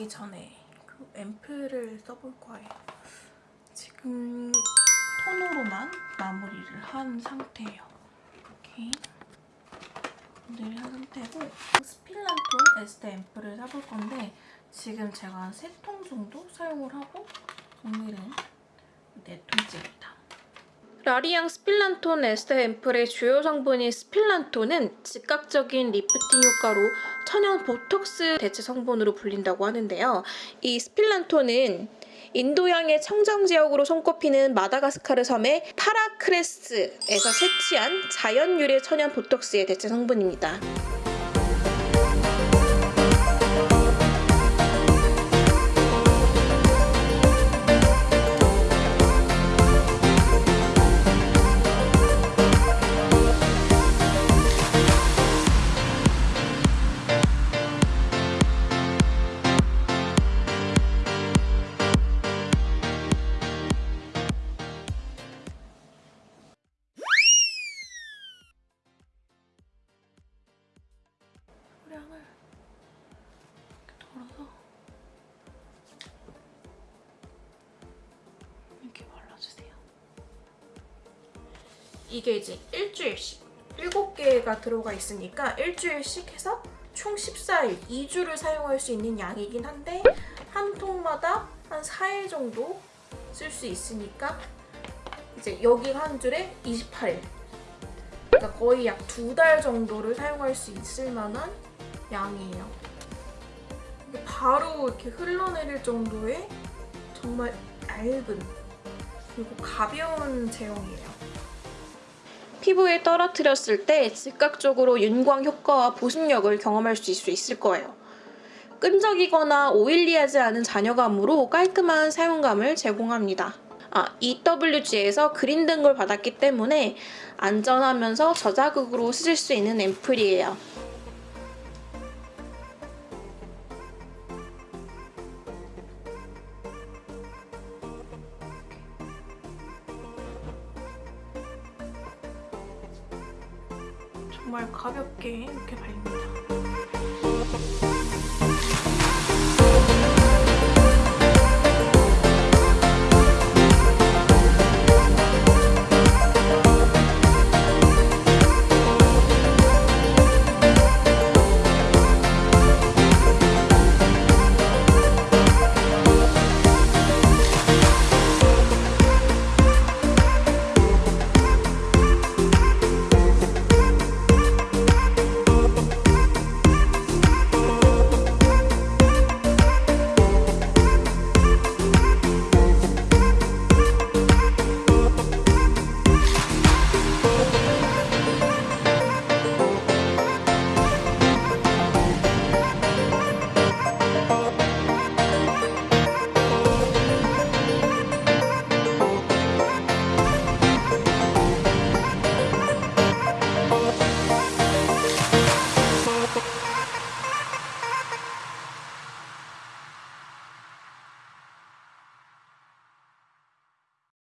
하기 전에 그 앰플을 써볼 거예요. 지금 토너로만 마무리를 한 상태예요. 이렇게 마무리를 한 상태고 스필란톨 에스테 앰플을 써볼 건데 지금 제가 한 3통 정도 사용을 하고 오늘은 4통째입니다. 라리앙 스필란톨 에스테 앰플의 주요 성분인 스필란톨은 즉각적인 리프팅 효과로 천연 보톡스 대체 성분으로 불린다고 하는데요. 이 스필란톤은 인도양의 청정 지역으로 손꼽히는 마다가스카르 섬의 파라크레스에서 채취한 자연 유래 천연 보톡스의 대체 성분입니다. 소량을 이렇게 덜어서 이렇게 발라주세요. 이게 이제 일주일씩 7개가 들어가 있으니까 일주일씩 해서 총 14일, 2주를 사용할 수 있는 양이긴 한데 한 통마다 한 4일 정도 쓸 수 있으니까 이제 여기 한 줄에 28일 그러니까 거의 약 두 달 정도를 사용할 수 있을 만한 양이에요. 바로 이렇게 흘러내릴 정도의 정말 얇은 그리고 가벼운 제형이에요. 피부에 떨어뜨렸을 때 즉각적으로 윤광 효과와 보습력을 경험할 수 있을 거예요. 끈적이거나 오일리하지 않은 잔여감으로 깔끔한 사용감을 제공합니다. 아, EWG에서 그린 등급을 받았기 때문에 안전하면서 저자극으로 쓰실 수 있는 앰플이에요. 정말 가볍게 이렇게 발립니다.